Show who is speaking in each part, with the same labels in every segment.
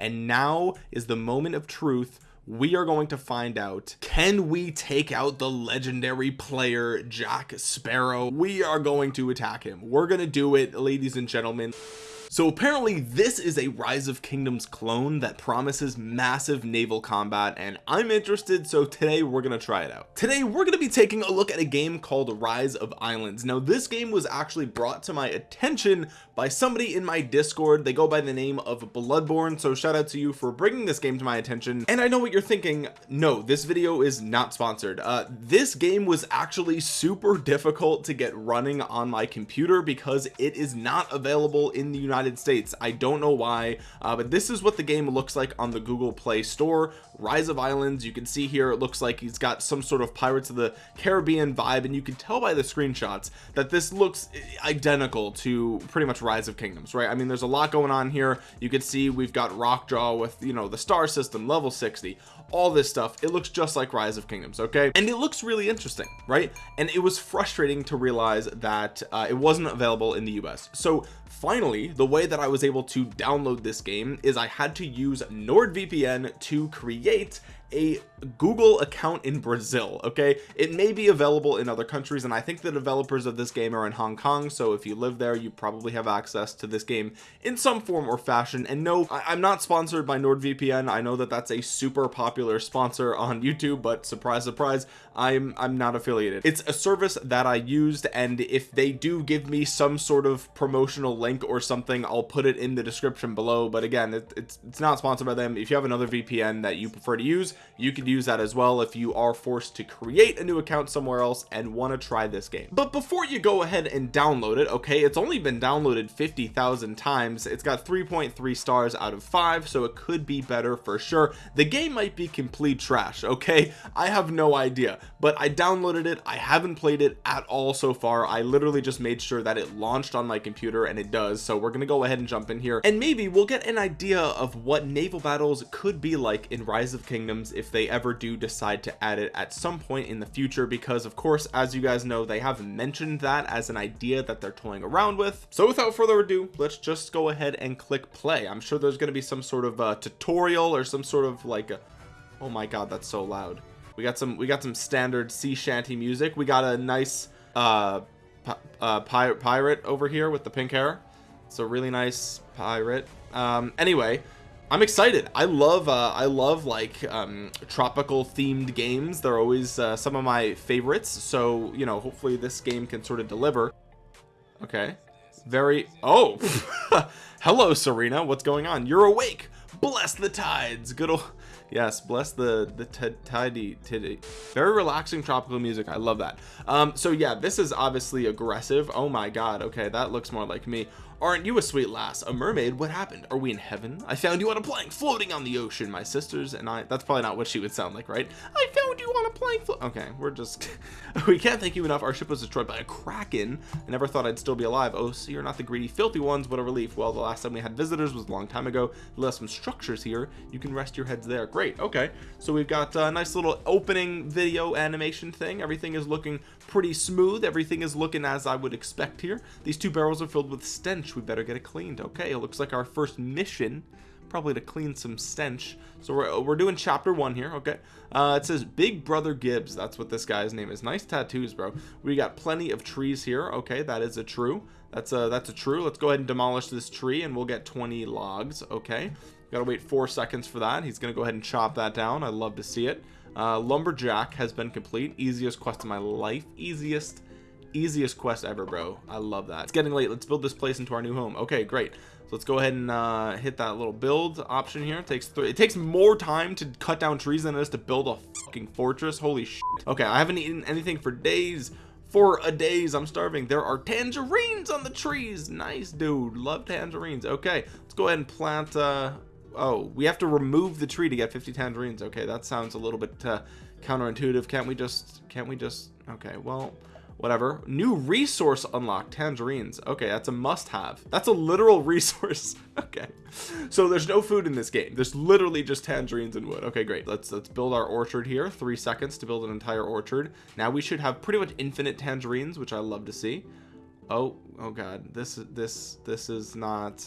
Speaker 1: and now is the moment of truth. We are going to find out can we take out the legendary player Jack Sparrow? We are going to attack him. We're gonna do it ladies and gentlemen. So apparently this is a rise of kingdoms clone that promises massive naval combat and I'm interested so today we're gonna try it out. Today we're gonna be taking a look at a game called rise of islands. Now this game was actually brought to my attention by somebody in my discord. They go by the name of bloodborne so shout out to you for bringing this game to my attention. And I know what you're thinking. No this video is not sponsored. Uh this game was actually super difficult to get running on my computer because it is not available in the United States. I don't know why uh, but this is what the game looks like on the Google Play Store Rise of Islands. You can see here it looks like he's got some sort of Pirates of the Caribbean vibe and you can tell by the screenshots that this looks identical to pretty much Rise of Kingdoms right? I mean there's a lot going on here. You can see we've got Rockjaw with you know the star system level 60 all this stuff it looks just like rise of kingdoms okay? And it looks really interesting right? And it was frustrating to realize that uh, it wasn't available in the US so finally the way that I was able to download this game is I had to use NordVPN to create a Google account in Brazil okay? It may be available in other countries and I think the developers of this game are in Hong Kong so if you live there you probably have access to this game in some form or fashion. And no I am not sponsored by NordVPN. I know that that's a super popular sponsor on YouTube but surprise surprise I'm I'm not affiliated. It's a service that I used and if they do give me some sort of promotional link or something I'll put it in the description below. But again it, it's it's not sponsored by them. If you have another VPN that you prefer to use you could use that as well if you are forced to create a new account somewhere else and want to try this game. But before you go ahead and download it okay it's only been downloaded 50,000 times. It's got 3.3 stars out of 5 so it could be better for sure. The game might be complete trash okay? I have no idea but I downloaded it. I haven't played it at all so far. I literally just made sure that it launched on my computer and it does so we're gonna go ahead and jump in here. And maybe we'll get an idea of what naval battles could be like in rise of kingdoms if they ever do decide to add it at some point in the future because of course as you guys know they have mentioned that as an idea that they're toying around with. So without further ado let's just go ahead and click play. I'm sure there's going to be some sort of a tutorial or some sort of like a oh my god that's so loud. We got some we got some standard sea shanty music. We got a nice uh, uh pirate pirate over here with the pink hair. A really nice pirate. Um anyway I'm excited. I love uh, I love like um, tropical themed games. They're always uh, some of my favorites. So you know hopefully this game can sort of deliver. Okay. Very oh hello Serena. What's going on? You're awake. Bless the tides. Good old yes bless the the tidy tiddy. Very relaxing tropical music. I love that. Um so yeah this is obviously aggressive. Oh my god. Okay that looks more like me Aren't you a sweet lass? A mermaid? What happened? Are we in heaven? I found you on a plank floating on the ocean. My sisters and I. That's probably not what she would sound like, right? I found you on a plank. Okay, we're just. we can't thank you enough. Our ship was destroyed by a kraken. I never thought I'd still be alive. Oh, so you're not the greedy, filthy ones. What a relief. Well, the last time we had visitors was a long time ago. We left some structures here. You can rest your heads there. Great. Okay. So we've got a nice little opening video animation thing. Everything is looking pretty smooth. Everything is looking as I would expect here. These two barrels are filled with stench stench we better get it cleaned. Okay it looks like our first mission probably to clean some stench. So we're, we're doing chapter one here okay? Uh it says big brother gibbs that's what this guy's name is. Nice tattoos bro. We got plenty of trees here okay that is a true. That's a that's a true. Let's go ahead and demolish this tree and we'll get 20 logs okay? Gotta wait four seconds for that. He's gonna go ahead and chop that down. I love to see it. Uh lumberjack has been complete. Easiest quest of my life. Easiest easiest quest ever bro. I love that. It's getting late. Let's build this place into our new home. Okay great. So let's go ahead and uh, hit that little build option here. It takes three it takes more time to cut down trees than it is to build a fucking fortress. Holy shit. okay i haven't eaten anything for days for a days. I'm starving. There are tangerines on the trees. Nice dude. Love tangerines. Okay let's go ahead and plant uh oh we have to remove the tree to get 50 tangerines. Okay that sounds a little bit uh, counterintuitive. Can't we just can't we just okay well whatever. New resource unlocked tangerines. Okay that's a must-have. That's a literal resource. Okay. So there's no food in this game. There's literally just tangerines and wood. Okay great. Let's let's build our orchard here. Three seconds to build an entire orchard. Now we should have pretty much infinite tangerines which I love to see. Oh oh god. This is this this is not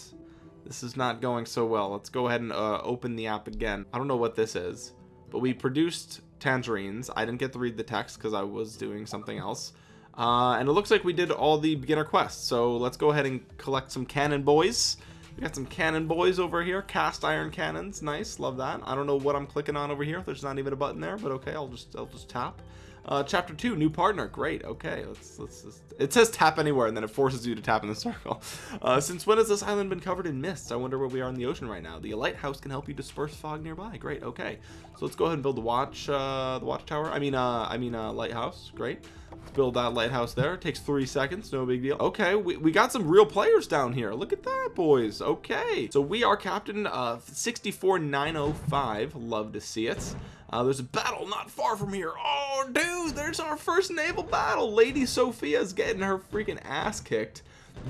Speaker 1: this is not going so well. Let's go ahead and uh, open the app again. I don't know what this is but we produced tangerines. I didn't get to read the text because I was doing something else uh, and it looks like we did all the beginner quests. So let's go ahead and collect some cannon boys. We got some cannon boys over here. Cast iron cannons. Nice. Love that. I don't know what I'm clicking on over here. There's not even a button there but okay I'll just I'll just tap. Uh, chapter two new partner. Great. Okay let's let's just, it says tap anywhere and then it forces you to tap in the circle. Uh, since when has this island been covered in mist? I wonder where we are in the ocean right now. The lighthouse can help you disperse fog nearby. Great. Okay. So let's go ahead and build the watch uh, the watchtower I mean uh I mean uh lighthouse. Great let's build that lighthouse there. It takes three seconds no big deal. Okay we, we got some real players down here. Look at that boys. Okay. So we are captain uh 64905 love to see it. Uh, there's a battle not far from here. Oh dude there's our first naval battle. Lady sophia's getting her freaking ass kicked.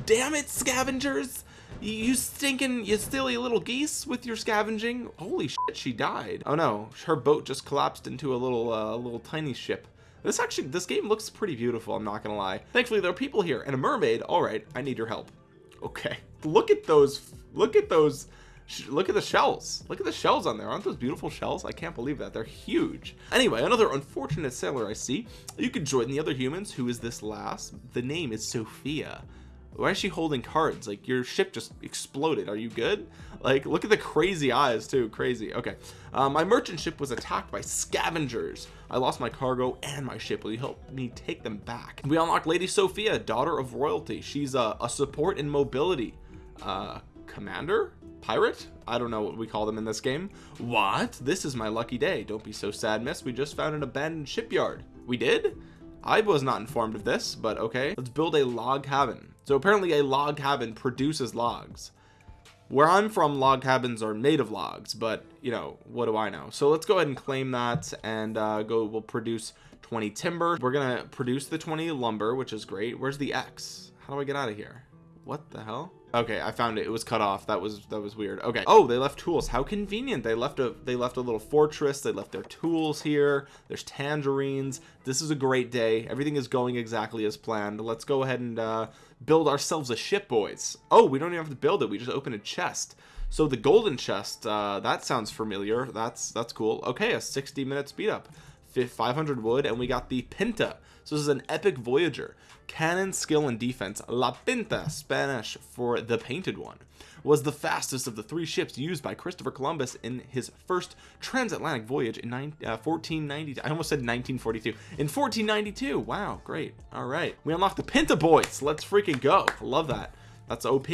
Speaker 1: Damn it scavengers. You stinking you silly little geese with your scavenging. Holy shit she died. Oh no. Her boat just collapsed into a little uh, little tiny ship this actually this game looks pretty beautiful i'm not gonna lie. Thankfully there are people here and a mermaid. All right i need your help. Okay. Look at those look at those look at the shells. Look at the shells on there. Aren't those beautiful shells? I can't believe that. They're huge. Anyway another unfortunate sailor I see. You can join the other humans. Who is this last? The name is Sophia why is she holding cards? Like your ship just exploded. Are you good? Like look at the crazy eyes too. Crazy. Okay. Uh, my merchant ship was attacked by scavengers. I lost my cargo and my ship. Will you help me take them back? We unlock Lady Sophia daughter of royalty. She's a, a support in mobility. Uh commander? Pirate? I don't know what we call them in this game. What? This is my lucky day. Don't be so sad miss. We just found an abandoned shipyard. We did? I was not informed of this but okay. Let's build a log cabin so apparently a log cabin produces logs. Where I'm from log cabins are made of logs but you know what do I know? So let's go ahead and claim that and uh, go we'll produce 20 timber. We're gonna produce the 20 lumber which is great. Where's the X? How do I get out of here what the hell? Okay I found it. It was cut off. That was that was weird. Okay. Oh they left tools. How convenient. They left a they left a little fortress. They left their tools here. There's tangerines. This is a great day. Everything is going exactly as planned. Let's go ahead and uh, build ourselves a ship boys. Oh we don't even have to build it. We just open a chest. So the golden chest uh, that sounds familiar. That's that's cool. Okay a 60 minute speed up. 500 wood and we got the Pinta so this is an epic voyager. Cannon skill and defense. La Pinta Spanish for the painted one was the fastest of the three ships used by Christopher Columbus in his first transatlantic voyage in nine, uh, 1490 I almost said 1942 in 1492 wow great. All right. We unlocked the Pinta boys. Let's freaking go. Love that. That's OP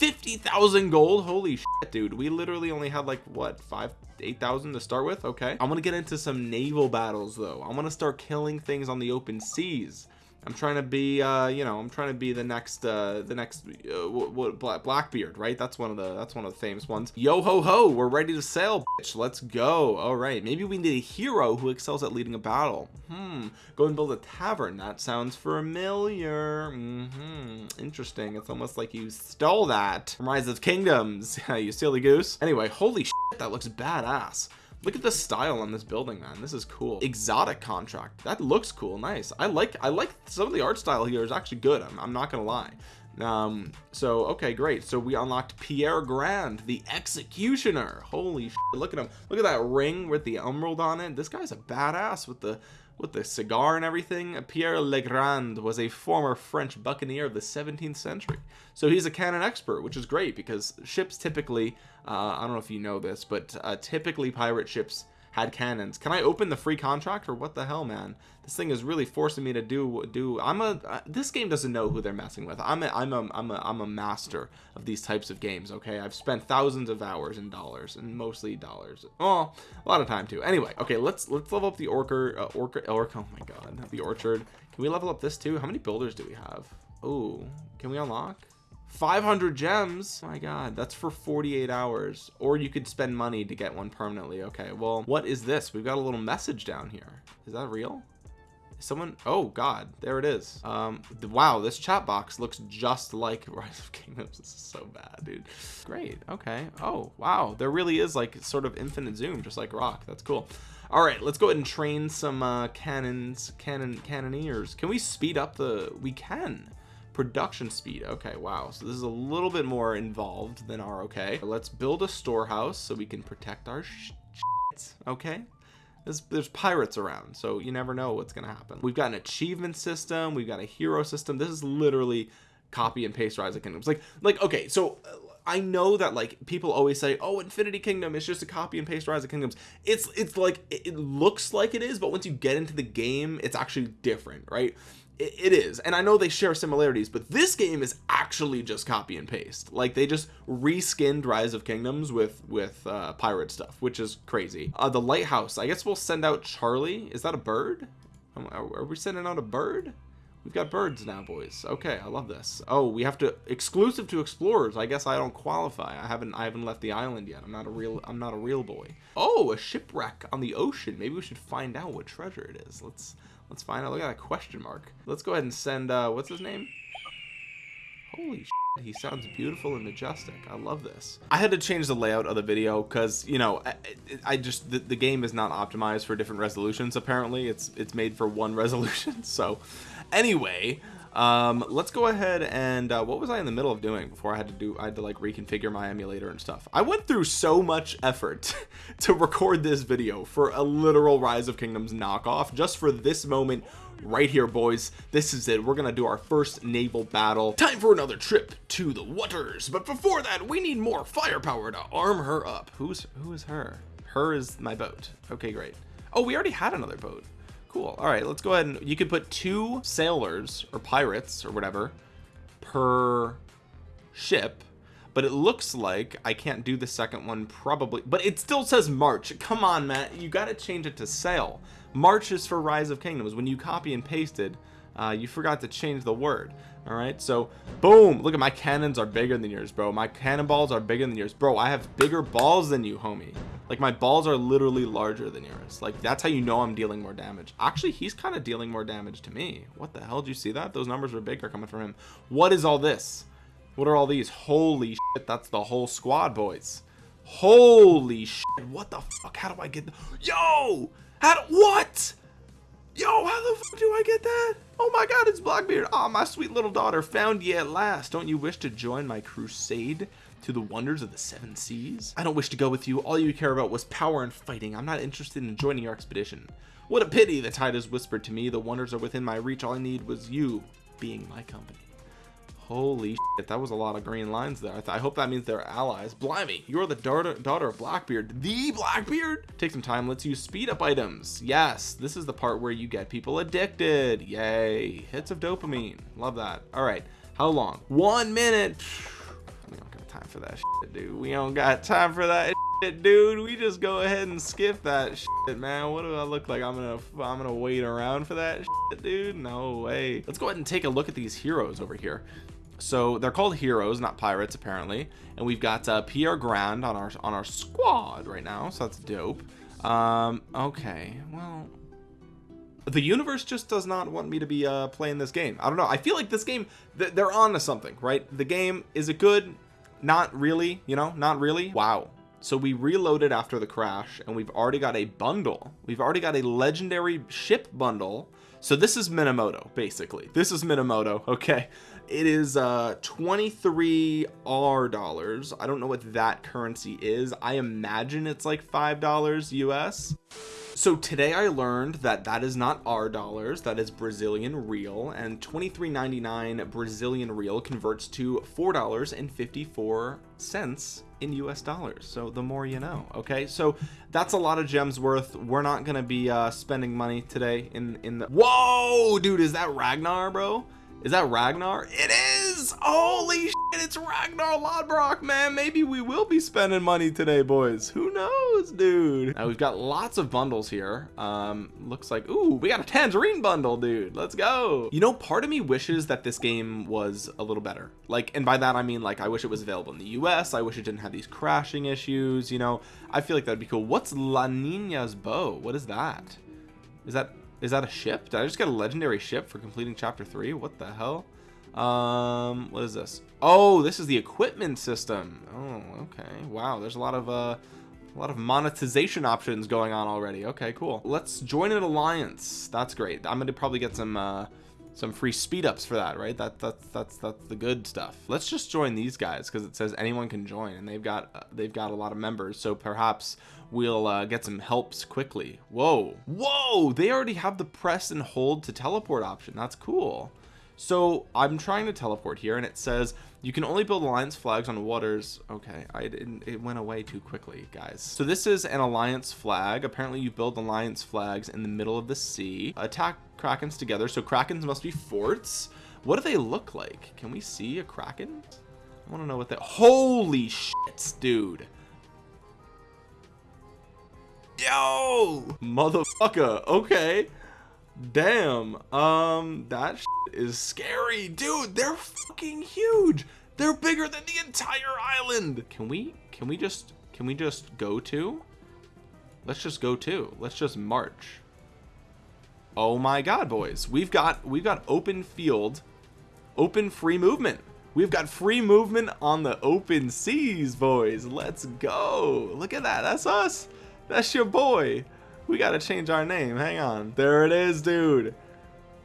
Speaker 1: 50,000 gold? Holy shit dude. We literally only had like what five 8,000 to start with? Okay. I'm gonna get into some naval battles though. I'm gonna start killing things on the open seas I'm trying to be uh you know I'm trying to be the next uh the next uh, what, what Blackbeard right? That's one of the that's one of the famous ones. Yo ho ho we're ready to sail bitch. let's go. All right. Maybe we need a hero who excels at leading a battle. Hmm. Go and build a tavern. That sounds familiar. Mm -hmm. interesting. It's almost like you stole that. From Rise of Kingdoms. You silly goose. Anyway holy shit that looks badass look at the style on this building man. This is cool. Exotic contract. That looks cool. Nice. I like I like some of the art style here is actually good. I'm, I'm not gonna lie. Um so okay great. So we unlocked Pierre Grand the executioner. Holy shit, look at him. Look at that ring with the emerald on it. This guy's a badass with the with the cigar and everything Pierre Legrand was a former French buccaneer of the 17th century. So he's a cannon expert which is great because ships typically uh, I don't know if you know this but uh, typically pirate ships had cannons. Can I open the free contract or what the hell man? This thing is really forcing me to do do I'm a uh, this game doesn't know who they're messing with. I'm a I'm a I'm a I'm a master of these types of games okay? I've spent thousands of hours and dollars and mostly dollars. Oh a lot of time too. Anyway okay let's let's level up the orchard uh, orchard orc oh my god the orchard. Can we level up this too? How many builders do we have? Oh can we unlock 500 gems? My god that's for 48 hours. Or you could spend money to get one permanently. Okay well what is this? We've got a little message down here. Is that real? Someone oh god there it is. Um wow this chat box looks just like rise of kingdoms. This is so bad dude. Great okay. Oh wow there really is like sort of infinite zoom just like rock. That's cool. All right let's go ahead and train some uh cannons cannon cannoneers. Can we speed up the we can production speed. Okay wow. So this is a little bit more involved than our okay. Let's build a storehouse so we can protect our okay? There's, there's pirates around so you never know what's gonna happen. We've got an achievement system. We've got a hero system. This is literally copy and paste rise of kingdoms. Like like okay so uh, I know that like people always say oh Infinity Kingdom is just a copy and paste rise of kingdoms. It's it's like it looks like it is but once you get into the game it's actually different right it is. And I know they share similarities but this game is actually just copy and paste. Like they just reskinned rise of kingdoms with with uh, pirate stuff which is crazy. Uh, the lighthouse I guess we'll send out Charlie. Is that a bird? Are we sending out a bird? We've got birds now boys. Okay I love this. Oh we have to exclusive to explorers. I guess I don't qualify. I haven't I haven't left the island yet. I'm not a real I'm not a real boy. Oh a shipwreck on the ocean. Maybe we should find out what treasure it is. Let's let's find out. Look at that question mark. Let's go ahead and send uh what's his name? Holy shit, he sounds beautiful and majestic. I love this. I had to change the layout of the video because you know I, I just the, the, game is not optimized for different resolutions apparently. It's it's made for one resolution. So anyway um let's go ahead and uh, what was I in the middle of doing before I had to do I had to like reconfigure my emulator and stuff? I went through so much effort to record this video for a literal rise of kingdoms knockoff just for this moment right here boys. This is it. We're gonna do our first naval battle. Time for another trip to the waters. But before that we need more firepower to arm her up. Who's who is her? Her is my boat. Okay great. Oh we already had another boat cool. All right let's go ahead and you can put two sailors or pirates or whatever per ship but it looks like I can't do the second one probably but it still says March. Come on Matt you got to change it to sail. March is for rise of kingdoms. When you copy and pasted uh, you forgot to change the word all right? So boom! Look at my cannons are bigger than yours bro. My cannonballs are bigger than yours. Bro I have bigger balls than you homie. Like my balls are literally larger than yours. Like that's how you know I'm dealing more damage. Actually he's kind of dealing more damage to me. What the hell did you see that? Those numbers were bigger coming from him. What is all this? What are all these? Holy shit that's the whole squad boys. Holy shit what the fuck? How do I get yo! How do, what yo how the fuck do I get that? Oh my god it's Blackbeard. Oh my sweet little daughter found ye at last. Don't you wish to join my crusade to the wonders of the seven seas? I don't wish to go with you. All you care about was power and fighting. I'm not interested in joining your expedition. What a pity the tide has whispered to me. The wonders are within my reach. All I need was you being my company holy shit that was a lot of green lines there. I, I, hope that means they're allies. Blimey you're the daughter daughter of blackbeard. The blackbeard? Take some time let's use speed up items. Yes this is the part where you get people addicted. Yay hits of dopamine love that. All right how long? One minute. We don't got time for that shit, dude. We don't got time for that shit, dude. We just go ahead and skip that shit, man. What do i look like? I'm gonna i'm gonna wait around for that shit, dude? No way. Let's go ahead and take a look at these heroes over here so they're called heroes not pirates apparently. And we've got uh, Pierre Grand on our on our squad right now so that's dope. Um okay well the universe just does not want me to be uh playing this game. I don't know I feel like this game th they're on to something right? The game is it good? Not really you know not really? Wow. So we reloaded after the crash and we've already got a bundle. We've already got a legendary ship bundle. So this is Minamoto basically. This is Minamoto okay it is uh 23 r dollars. I don't know what that currency is. I imagine it's like five dollars us so today I learned that that is not our dollars that is Brazilian real and 23.99 Brazilian real converts to four dollars and 54 cents in US dollars. So the more you know okay? So that's a lot of gems worth. We're not gonna be uh spending money today in in the whoa dude is that Ragnar bro is that Ragnar? It is! Holy shit, it's Ragnar Lodbrok, man. Maybe we will be spending money today, boys. Who knows, dude? Now, we've got lots of bundles here. Um, looks like, ooh, we got a Tangerine bundle, dude. Let's go. You know, part of me wishes that this game was a little better. Like, and by that, I mean, like, I wish it was available in the US. I wish it didn't have these crashing issues, you know? I feel like that'd be cool. What's La Nina's bow? What is that? Is that is that a ship? Did I just get a legendary ship for completing chapter three? What the hell? Um, what is this? Oh, this is the equipment system. Oh, okay. Wow, there's a lot of uh a lot of monetization options going on already. Okay, cool. Let's join an alliance. That's great. I'm gonna probably get some uh some free speed ups for that right that that's that's that's the good stuff let's just join these guys because it says anyone can join and they've got uh, they've got a lot of members so perhaps we'll uh, get some helps quickly. Whoa. Whoa! They already have the press and hold to teleport option. That's cool. So I'm trying to teleport here and it says you can only build alliance flags on waters. Okay I didn't it went away too quickly guys. So this is an alliance flag. Apparently you build alliance flags in the middle of the sea. Attack krakens together. So krakens must be forts. What do they look like? Can we see a kraken? I want to know what that holy shit dude yo! Motherfucker okay. Damn um that is scary. Dude they're fucking huge. They're bigger than the entire island. Can we can we just can we just go to? Let's just go to. Let's just march. Oh my god boys. We've got we've got open field open free movement. We've got free movement on the open seas boys. Let's go. Look at that. That's us that's your boy. We gotta change our name. Hang on. There it is dude.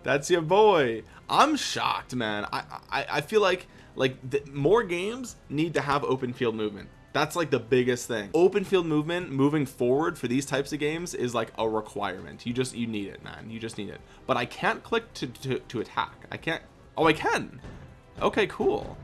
Speaker 1: That's your boy. I'm shocked man. I i, I feel like like more games need to have open field movement. That's like the biggest thing. Open field movement moving forward for these types of games is like a requirement. You just you need it man. You just need it. But i can't click to to, to attack. I can't. Oh i can. Okay cool.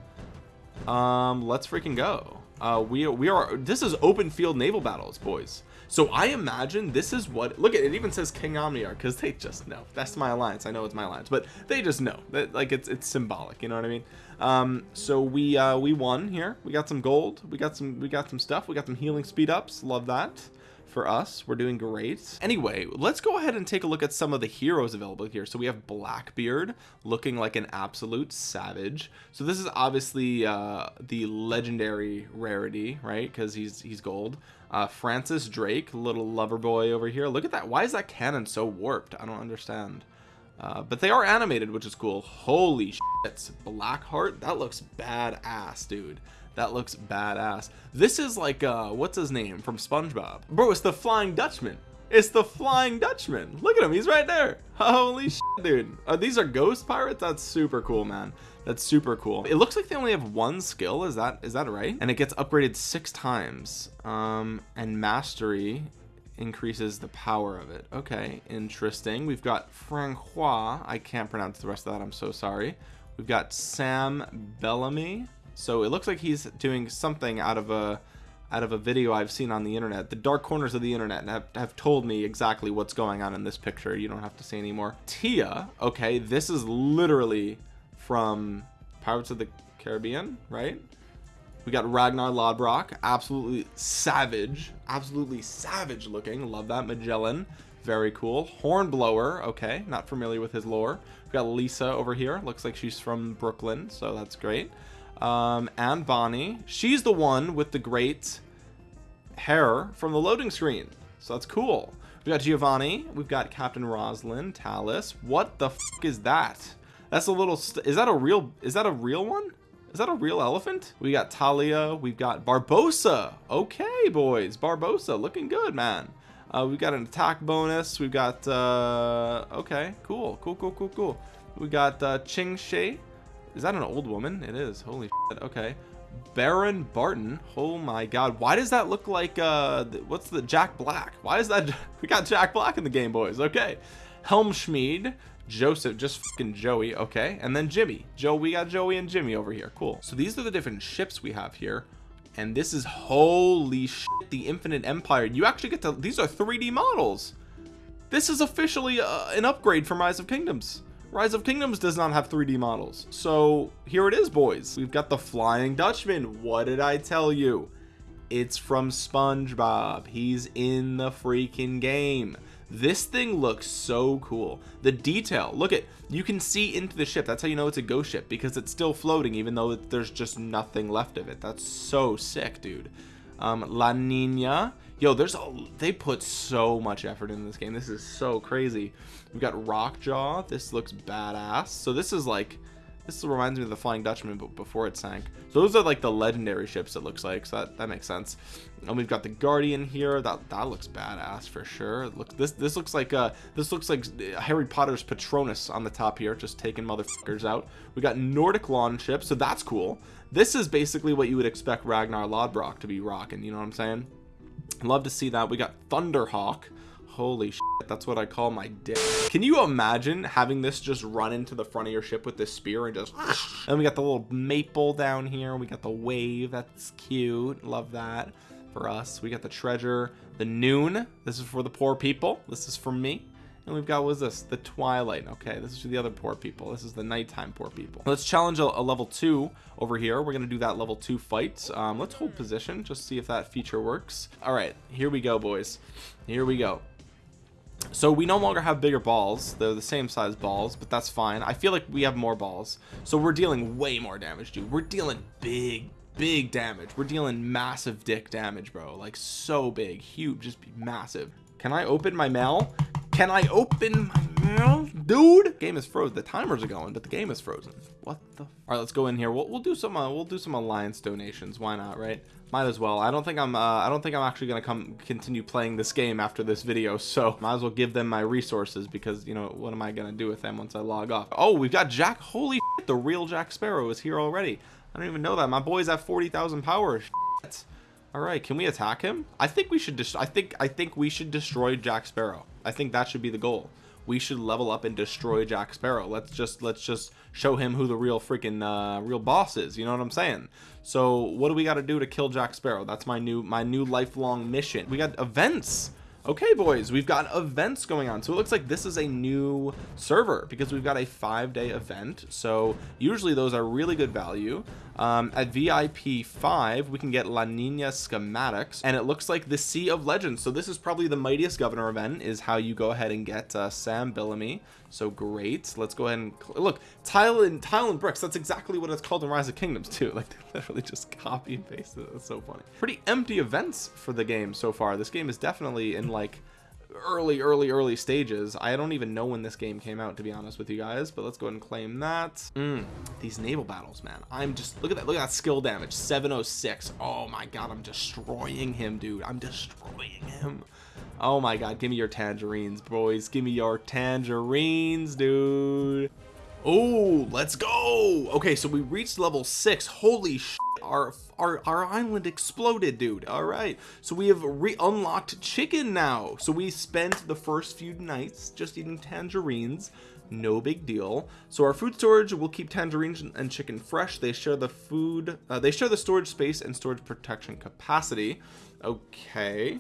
Speaker 1: Um let's freaking go. Uh we we are this is open field naval battles boys so I imagine this is what look at it even says King Omniarch because they just know. That's my alliance. I know it's my alliance. But they just know. That like it's it's symbolic you know what I mean? Um so we uh we won here. We got some gold. We got some we got some stuff. We got some healing speed ups. Love that for us. We're doing great. Anyway let's go ahead and take a look at some of the heroes available here. So we have blackbeard looking like an absolute savage. So this is obviously uh the legendary rarity right? Because he's he's gold uh francis drake little lover boy over here. Look at that. Why is that cannon so warped? I don't understand. Uh, but they are animated which is cool. Holy shit blackheart? That looks badass dude. That looks badass. This is like uh what's his name from SpongeBob? Bro it's the Flying Dutchman. It's the Flying Dutchman. Look at him. He's right there. Holy shit dude. Uh, these are ghost pirates? That's super cool man that's super cool. It looks like they only have one skill is that is that right? And it gets upgraded six times um and mastery increases the power of it. Okay interesting. We've got Francois. I can't pronounce the rest of that I'm so sorry. We've got Sam Bellamy. So it looks like he's doing something out of a out of a video I've seen on the internet. The dark corners of the internet have, have told me exactly what's going on in this picture. You don't have to say anymore. Tia okay this is literally from Pirates of the Caribbean right we got Ragnar Lodbrok absolutely savage absolutely savage looking love that Magellan very cool hornblower okay not familiar with his lore we got Lisa over here looks like she's from Brooklyn so that's great um, and Bonnie. She's the one with the great hair from the loading screen. So that's cool. We've got Giovanni. We've got Captain Roslin, Talus. What the fuck is that? That's a little, is that a real, is that a real one? Is that a real elephant? We got Talia. We've got Barbosa. Okay, boys. Barbosa looking good, man. Uh, we've got an attack bonus. We've got, uh, okay, cool, cool, cool, cool, cool. We got uh, Ching Shih. Is that an old woman? It is. Holy shit. Okay. Baron Barton. Oh my god. Why does that look like uh what's the Jack Black? Why is that we got Jack Black in the game boys. Okay. Helmschmied, Joseph, just fucking Joey, okay, and then Jimmy. Joe, we got Joey and Jimmy over here. Cool. So these are the different ships we have here. And this is holy shit, the Infinite Empire. You actually get to these are 3D models. This is officially uh, an upgrade from Rise of Kingdoms. Rise of Kingdoms does not have 3D models. So here it is, boys. We've got the Flying Dutchman. What did I tell you? It's from SpongeBob. He's in the freaking game. This thing looks so cool. The detail, look at, you can see into the ship. That's how you know it's a ghost ship because it's still floating even though there's just nothing left of it. That's so sick, dude. Um, La Nina, yo there's a they put so much effort in this game this is so crazy we've got rockjaw this looks badass so this is like this reminds me of the flying dutchman but before it sank. So those are like the legendary ships it looks like so that that makes sense. And we've got the guardian here that that looks badass for sure. Look this this looks like uh this looks like harry potter's patronus on the top here just taking motherfuckers out. We got nordic longships so that's cool. This is basically what you would expect ragnar lodbrok to be rocking you know what i'm saying? Love to see that. We got thunderhawk holy shit that's what i call my dick. Can you imagine having this just run into the front of your ship with this spear and just and we got the little maple down here we got the wave that's cute love that for us. We got the treasure the noon this is for the poor people this is for me. And we've got what is this the twilight okay this is for the other poor people this is the nighttime poor people. Let's challenge a, a level two over here we're gonna do that level two fight um, let's hold position just see if that feature works. All right here we go boys here we go so we no longer have bigger balls. They're the same size balls but that's fine. I feel like we have more balls. So we're dealing way more damage dude. We're dealing big big damage. We're dealing massive dick damage bro. Like so big. Huge just massive. Can I open my mail? Can I open my mail dude. Game is frozen. The timers are going but the game is frozen. What the all right let's go in here. We'll, we'll do some uh, we'll do some alliance donations. Why not right? Might as well. I don't think I'm uh, I don't think I'm actually gonna come continue playing this game after this video so might as well give them my resources because you know what am I gonna do with them once I log off? Oh we've got Jack. Holy shit, the real Jack Sparrow is here already. I don't even know that. My boy's at 40,000 power. Shit. all right can we attack him? I think we should just I think I think we should destroy Jack Sparrow. I think that should be the goal we should level up and destroy Jack Sparrow. Let's just let's just show him who the real freaking uh real boss is you know what I'm saying? So what do we got to do to kill Jack Sparrow? That's my new my new lifelong mission. We got events okay boys we've got events going on. So it looks like this is a new server because we've got a five day event. So usually those are really good value. Um, at VIP 5 we can get La Nina schematics and it looks like the Sea of Legends. So this is probably the mightiest governor event is how you go ahead and get uh, Sam Bellamy so great. Let's go ahead and look tile and tile and bricks that's exactly what it's called in Rise of Kingdoms too. Like they literally just copy and paste it. That's so funny. Pretty empty events for the game so far. This game is definitely in like early early early stages. I don't even know when this game came out to be honest with you guys but let's go ahead and claim that. Mm, these naval battles man. I'm just look at that look at that skill damage. 706 oh my god I'm destroying him dude. I'm destroying him oh my god give me your tangerines boys. Give me your tangerines dude. Oh let's go. Okay so we reached level six. Holy shit our our our island exploded dude. All right. So we have re-unlocked chicken now. So we spent the first few nights just eating tangerines. No big deal. So our food storage will keep tangerines and chicken fresh. They share the food uh, they share the storage space and storage protection capacity. Okay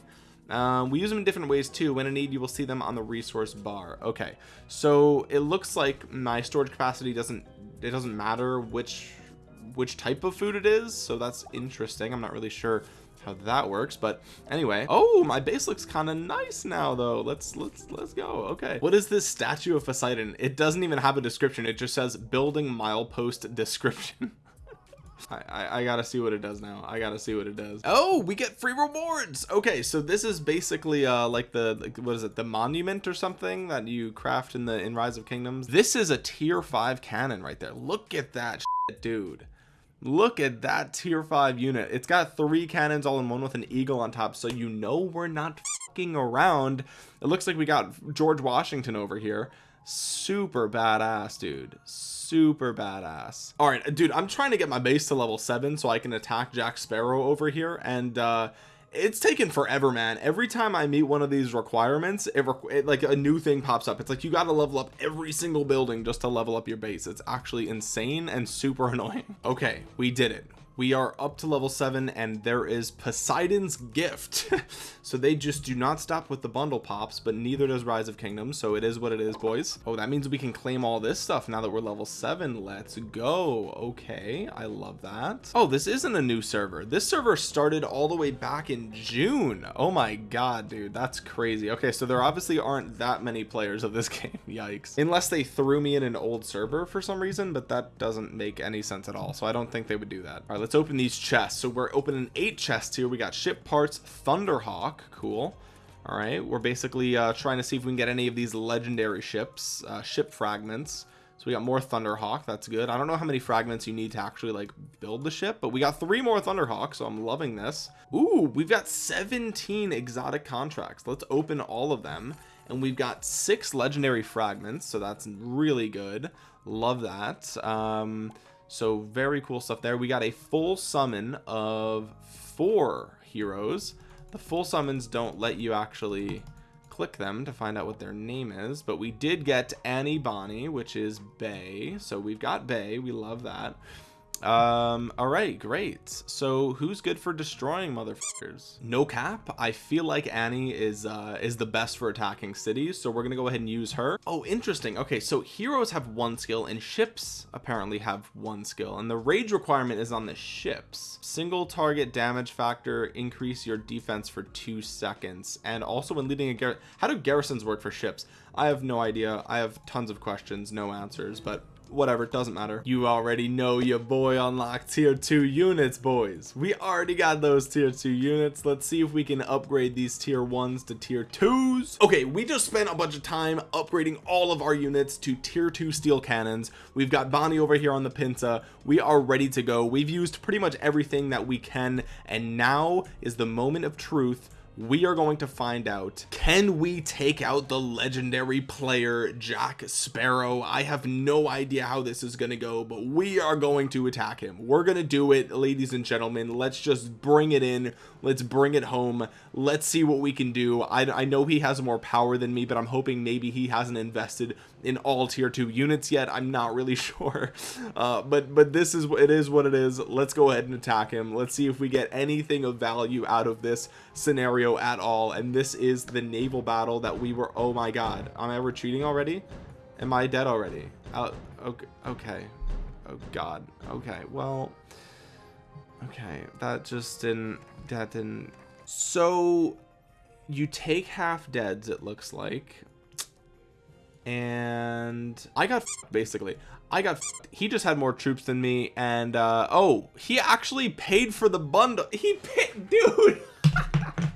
Speaker 1: um, we use them in different ways too. When in need you will see them on the resource bar. Okay. So it looks like my storage capacity doesn't it doesn't matter which which type of food it is so that's interesting. I'm not really sure how that works but anyway. Oh my base looks kind of nice now though. Let's let's let's go. Okay. What is this statue of Poseidon? It doesn't even have a description. It just says building milepost description I, I, gotta see what it does now. I gotta see what it does. Oh we get free rewards. Okay so this is basically uh like the like, what is it? The monument or something that you craft in the in rise of kingdoms? This is a tier 5 cannon right there. Look at that shit, dude. Look at that tier 5 unit. It's got three cannons all in one with an eagle on top so you know we're not fucking around. It looks like we got George Washington over here super badass dude. Super badass. All right dude I'm trying to get my base to level 7 so I can attack Jack Sparrow over here and uh it's taken forever man. Every time I meet one of these requirements it, requ it, like a new thing pops up. It's like you got to level up every single building just to level up your base. It's actually insane and super annoying. Okay we did it we are up to level 7 and there is Poseidon's gift. So they just do not stop with the bundle pops but neither does Rise of Kingdoms so it is what it is boys. Oh that means we can claim all this stuff now that we're level 7 let's go. Okay I love that. Oh this isn't a new server. This server started all the way back in June. Oh my god dude that's crazy. Okay so there obviously aren't that many players of this game. Yikes. Unless they threw me in an old server for some reason but that doesn't make any sense at all. So I don't think they would do that. All right let's open these chests. So we're opening eight chests here. We got ship parts thunderhawk cool. All right we're basically uh, trying to see if we can get any of these legendary ships uh, ship fragments. So we got more thunderhawk that's good. I don't know how many fragments you need to actually like build the ship but we got three more thunderhawk so i'm loving this. Ooh, we've got 17 exotic contracts. Let's open all of them. And we've got six legendary fragments so that's really good. Love that. Um so very cool stuff there. We got a full summon of four heroes. The full summons don't let you actually click them to find out what their name is but we did get Annie Bonnie which is Bay. So we've got Bay. We love that um all right great. So who's good for destroying motherfuckers? No cap. I feel like annie is uh is the best for attacking cities so we're gonna go ahead and use her. Oh interesting. Okay so heroes have one skill and ships apparently have one skill and the rage requirement is on the ships. Single target damage factor increase your defense for two seconds. And also when leading a garrison how do garrisons work for ships? I have no idea. I have tons of questions no answers but whatever it doesn't matter. You already know your boy unlocked tier 2 units boys. We already got those tier 2 units. Let's see if we can upgrade these tier 1s to tier 2s okay we just spent a bunch of time upgrading all of our units to tier 2 steel cannons. We've got Bonnie over here on the Pinta. We are ready to go. We've used pretty much everything that we can and now is the moment of truth we are going to find out can we take out the legendary player Jack Sparrow? I have no idea how this is going to go but we are going to attack him. We're going to do it ladies and gentlemen. Let's just bring it in let's bring it home. Let's see what we can do. I, I know he has more power than me but I'm hoping maybe he hasn't invested in all tier 2 units yet. I'm not really sure. Uh, but but this is it is what it is. Let's go ahead and attack him. Let's see if we get anything of value out of this scenario at all. And this is the naval battle that we were oh my god. Am I retreating already? Am I dead already? Uh, okay okay. Oh god. Okay well okay that just didn't that didn't so you take half deads it looks like and I got basically. I got he just had more troops than me and uh oh he actually paid for the bundle. He paid dude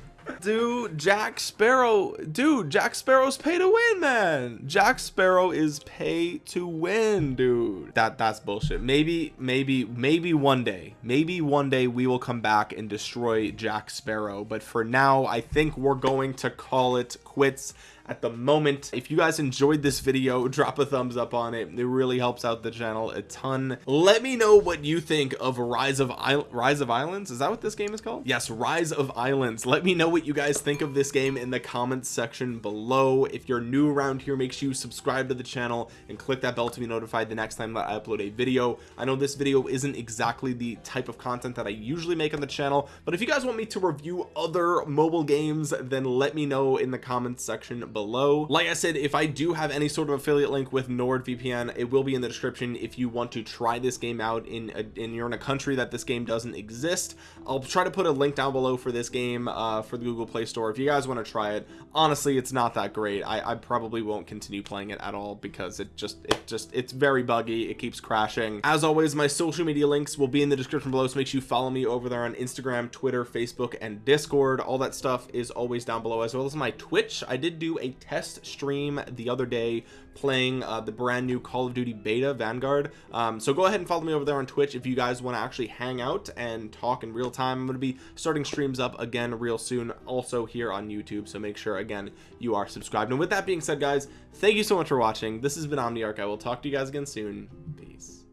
Speaker 1: dude jack sparrow dude jack sparrow's pay to win man jack sparrow is pay to win dude. That that's bullshit. Maybe maybe maybe one day maybe one day we will come back and destroy jack sparrow. But for now i think we're going to call it quits at the moment. If you guys enjoyed this video drop a thumbs up on it. It really helps out the channel a ton. Let me know what you think of rise of I rise of islands. Is that what this game is called? Yes rise of islands. Let me know what you guys think of this game in the comments section below. If you're new around here make sure you subscribe to the channel and click that bell to be notified the next time that I upload a video. I know this video isn't exactly the type of content that I usually make on the channel but if you guys want me to review other mobile games then let me know in the comments section below. Like I said if I do have any sort of affiliate link with NordVPN it will be in the description. If you want to try this game out in a, and you're in a country that this game doesn't exist I'll try to put a link down below for this game uh, for the Google Play Store. If you guys want to try it honestly it's not that great. I, I probably won't continue playing it at all because it just it just it's very buggy. It keeps crashing. As always my social media links will be in the description below so make sure you follow me over there on Instagram Twitter Facebook and Discord. All that stuff is always down below as well as my Twitch. I did do a a test stream the other day playing uh, the brand new Call of Duty beta Vanguard. Um, so go ahead and follow me over there on Twitch if you guys want to actually hang out and talk in real time. I'm going to be starting streams up again real soon also here on YouTube so make sure again you are subscribed. And with that being said guys thank you so much for watching. This has been Omniarch. I will talk to you guys again soon. Peace